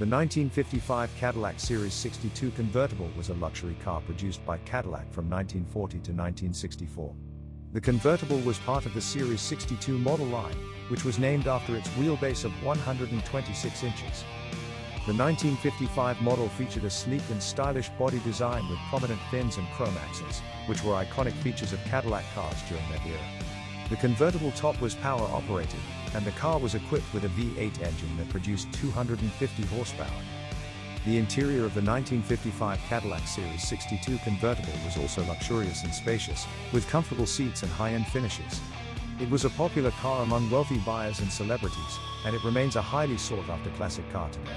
The 1955 Cadillac Series 62 convertible was a luxury car produced by Cadillac from 1940 to 1964. The convertible was part of the Series 62 model line, which was named after its wheelbase of 126 inches. The 1955 model featured a sleek and stylish body design with prominent fins and chrome axles, which were iconic features of Cadillac cars during that era. The convertible top was power operated, and the car was equipped with a V8 engine that produced 250 horsepower. The interior of the 1955 Cadillac Series 62 convertible was also luxurious and spacious, with comfortable seats and high-end finishes. It was a popular car among wealthy buyers and celebrities, and it remains a highly sought-after classic car today.